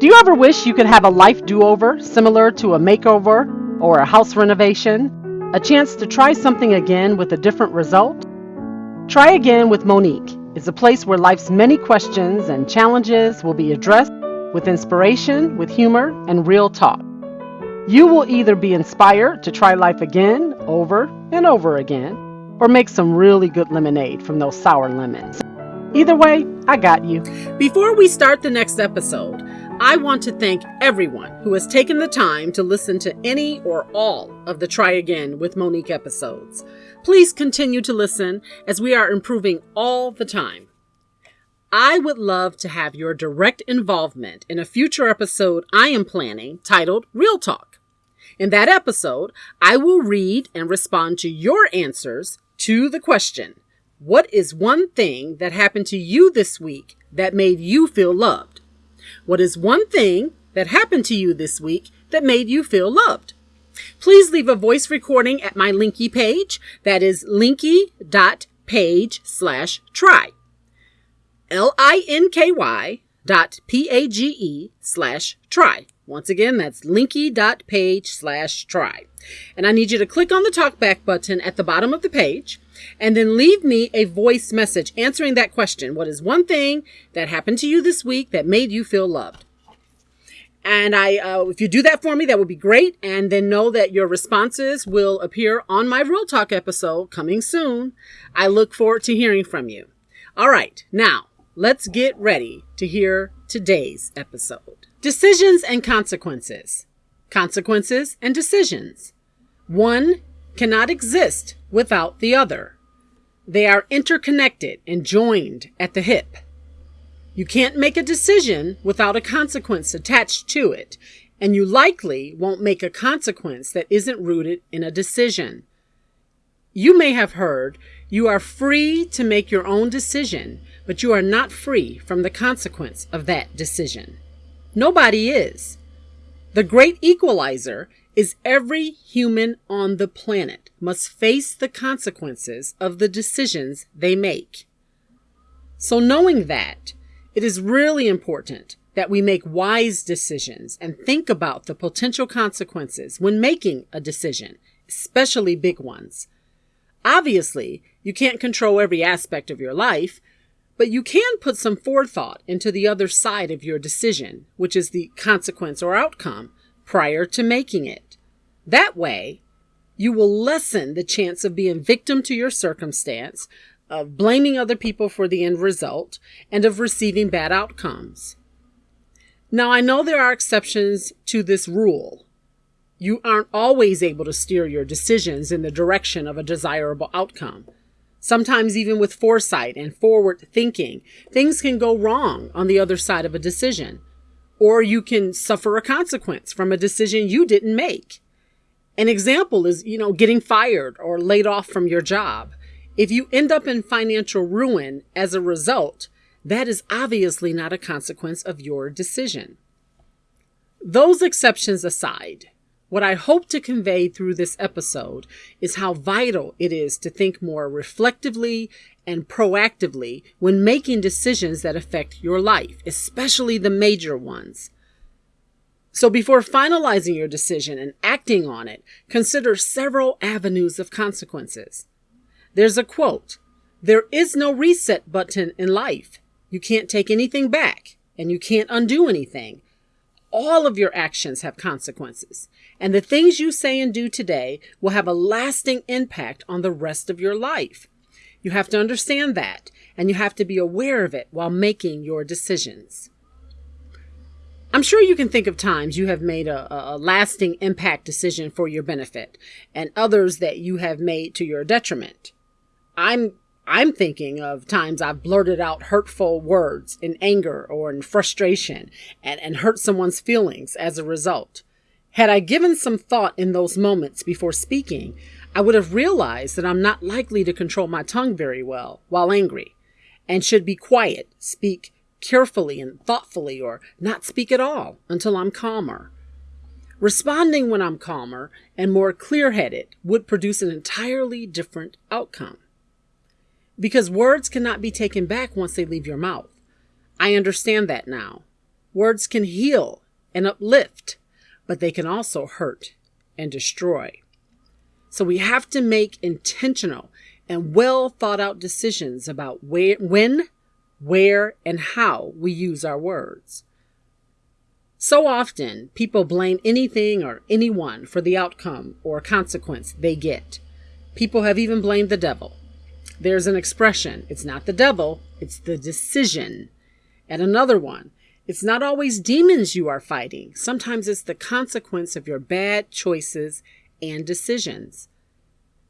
Do you ever wish you could have a life do over similar to a makeover or a house renovation? A chance to try something again with a different result? Try Again with Monique is a place where life's many questions and challenges will be addressed with inspiration, with humor, and real talk. You will either be inspired to try life again, over and over again, or make some really good lemonade from those sour lemons. Either way, I got you. Before we start the next episode, I want to thank everyone who has taken the time to listen to any or all of the Try Again with Monique episodes. Please continue to listen as we are improving all the time. I would love to have your direct involvement in a future episode I am planning titled Real Talk. In that episode, I will read and respond to your answers to the question What is one thing that happened to you this week that made you feel loved? What is one thing that happened to you this week that made you feel loved? Please leave a voice recording at my Linky page. That is linky.page slash try. L-I-N-K-Y dot P-A-G-E slash try. Once again, that's linky.page slash try. And I need you to click on the talkback button at the bottom of the page and then leave me a voice message answering that question. What is one thing that happened to you this week that made you feel loved? And I, uh, if you do that for me, that would be great. And then know that your responses will appear on my Real Talk episode coming soon. I look forward to hearing from you. All right. Now let's get ready to hear today's episode. Decisions and consequences. Consequences and decisions. One cannot exist without the other. They are interconnected and joined at the hip. You can't make a decision without a consequence attached to it, and you likely won't make a consequence that isn't rooted in a decision. You may have heard you are free to make your own decision, but you are not free from the consequence of that decision. Nobody is. The great equalizer is every human on the planet must face the consequences of the decisions they make. So, knowing that, it is really important that we make wise decisions and think about the potential consequences when making a decision, especially big ones. Obviously, you can't control every aspect of your life, but you can put some forethought into the other side of your decision, which is the consequence or outcome, prior to making it. That way, you will lessen the chance of being victim to your circumstance, of blaming other people for the end result, and of receiving bad outcomes. Now, I know there are exceptions to this rule. You aren't always able to steer your decisions in the direction of a desirable outcome. Sometimes, even with foresight and forward thinking, things can go wrong on the other side of a decision, or you can suffer a consequence from a decision you didn't make. An example is, you know, getting fired or laid off from your job. If you end up in financial ruin as a result, that is obviously not a consequence of your decision. Those exceptions aside, what I hope to convey through this episode is how vital it is to think more reflectively and proactively when making decisions that affect your life, especially the major ones. So before finalizing your decision and acting on it, consider several avenues of consequences. There's a quote There is no reset button in life. You can't take anything back, and you can't undo anything. All of your actions have consequences, and the things you say and do today will have a lasting impact on the rest of your life. You have to understand that, and you have to be aware of it while making your decisions. I'm sure you can think of times you have made a, a, lasting impact decision for your benefit and others that you have made to your detriment. I'm I'm thinking of times I've blurted out hurtful words in anger or in frustration and, and hurt someone's feelings as a result. Had I given some thought in those moments before speaking, I would have realized that I'm not likely to control my tongue very well while angry and should be quiet, speak carefully and thoughtfully, or not speak at all until I'm calmer. Responding when I'm calmer and more clear headed would produce an entirely different outcome because words cannot be taken back once they leave your mouth. I understand that now. Words can heal and uplift, but they can also hurt and destroy. So we have to make intentional and well thought out decisions about where, when, where, and how we use our words. So often, people blame anything or anyone for the outcome or consequence they get. People have even blamed the devil. There's an expression it's not the devil, it's the decision. And another one it's not always demons you are fighting, sometimes it's the consequence of your bad choices and decisions.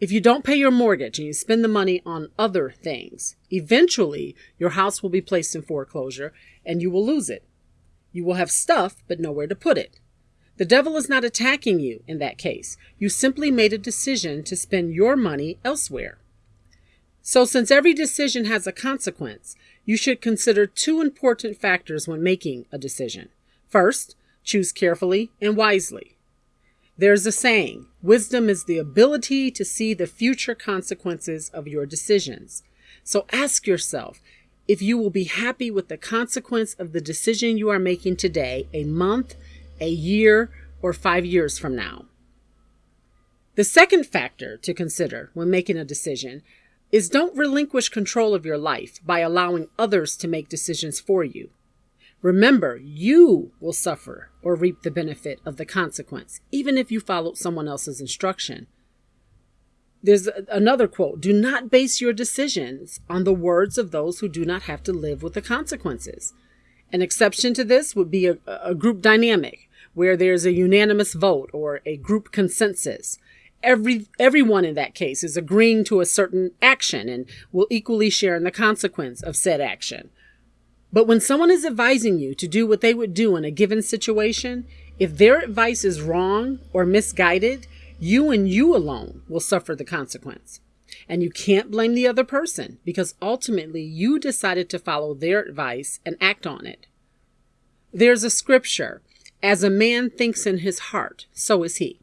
If you don't pay your mortgage and you spend the money on other things, eventually your house will be placed in foreclosure and you will lose it. You will have stuff, but nowhere to put it. The devil is not attacking you in that case. You simply made a decision to spend your money elsewhere. So, since every decision has a consequence, you should consider two important factors when making a decision. First, choose carefully and wisely. There's a saying wisdom is the ability to see the future consequences of your decisions. So ask yourself if you will be happy with the consequence of the decision you are making today, a month, a year, or five years from now. The second factor to consider when making a decision is don't relinquish control of your life by allowing others to make decisions for you. Remember, you will suffer or reap the benefit of the consequence, even if you followed someone else's instruction. There's another quote Do not base your decisions on the words of those who do not have to live with the consequences. An exception to this would be a, a group dynamic where there's a unanimous vote or a group consensus. Every, everyone in that case is agreeing to a certain action and will equally share in the consequence of said action. But when someone is advising you to do what they would do in a given situation, if their advice is wrong or misguided, you and you alone will suffer the consequence. And you can't blame the other person because ultimately you decided to follow their advice and act on it. There's a scripture As a man thinks in his heart, so is he.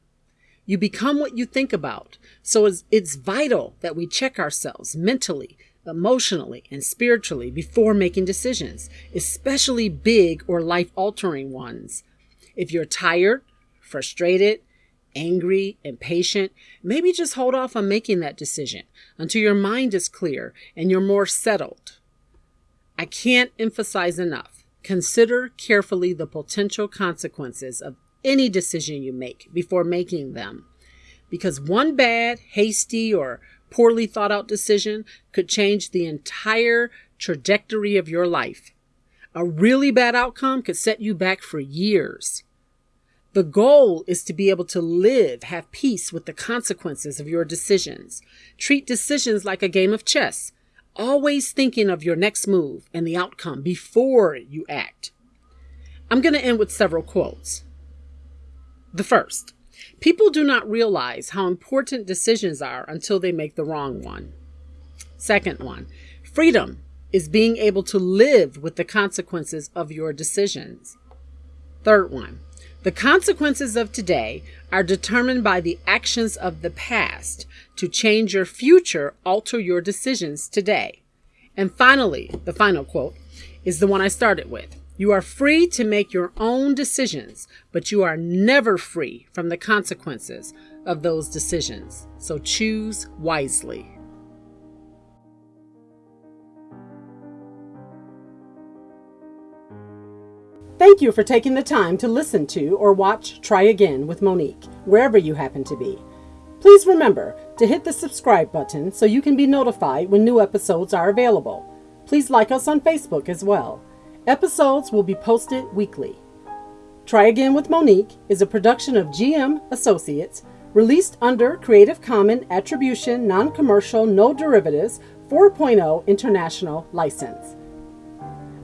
You become what you think about. So it's, vital that we check ourselves mentally emotionally and spiritually before making decisions, especially big or life altering ones. If you're tired, frustrated, angry, impatient, maybe just hold off on making that decision until your mind is clear and you're more settled. I can't emphasize enough. Consider carefully the potential consequences of any decision you make before making them. Because one bad, hasty, or poorly thought out decision could change the entire trajectory of your life. A really bad outcome could set you back for years. The goal is to be able to live, have peace with the consequences of your decisions. Treat decisions like a game of chess, always thinking of your next move and the outcome before you act. I'm going to end with several quotes. The first People do not realize how important decisions are until they make the wrong one. Second one, freedom is being able to live with the consequences of your decisions. Third one, the consequences of today are determined by the actions of the past. To change your future, alter your decisions today. And finally, the final quote is the one I started with. You are free to make your own decisions, but you are never free from the consequences of those decisions. So choose wisely. Thank you for taking the time to listen to or watch Try Again with Monique, wherever you happen to be. Please remember to hit the subscribe button so you can be notified when new episodes are available. Please like us on Facebook as well. Episodes will be posted weekly. Try Again with Monique is a production of GM Associates, released under Creative Commons Attribution Non Commercial No Derivatives 4.0 International License.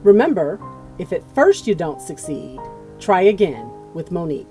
Remember, if at first you don't succeed, try again with Monique.